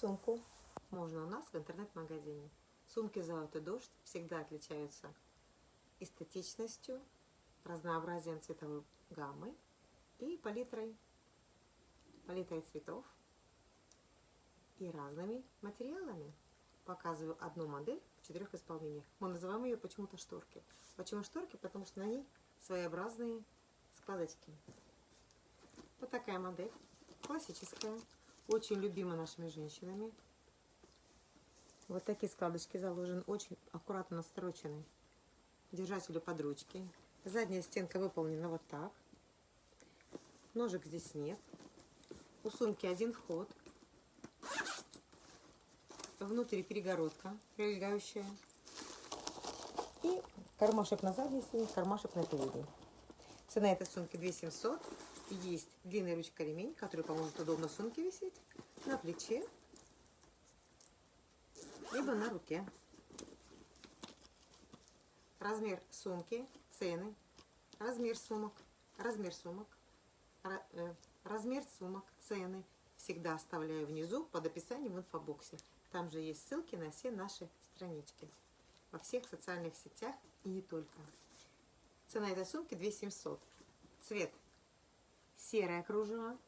сумку можно у нас в интернет-магазине. Сумки «Золотой дождь» всегда отличаются эстетичностью, разнообразием цветовой гаммы и палитрой, палитрой цветов и разными материалами. Показываю одну модель в четырех исполнениях. Мы называем ее почему-то шторки. Почему шторки? Потому что на ней своеобразные складочки. Вот такая модель, классическая, очень любима нашими женщинами. Вот такие складочки заложены, очень аккуратно настрочены. Держателю под ручки. Задняя стенка выполнена вот так. Ножек здесь нет. У сумки один вход. Внутри перегородка прилегающая. И кармашек на задней стене, кармашек на передней. Цена этой сумки 2700. Есть длинная ручка ремень, который поможет удобно сумке висеть на плече, либо на руке. Размер сумки, цены, размер сумок, размер сумок, э, размер сумок, цены всегда оставляю внизу под описанием в инфобоксе. Там же есть ссылки на все наши странички во всех социальных сетях и не только. Цена этой сумки 2700. Цвет серое кружево,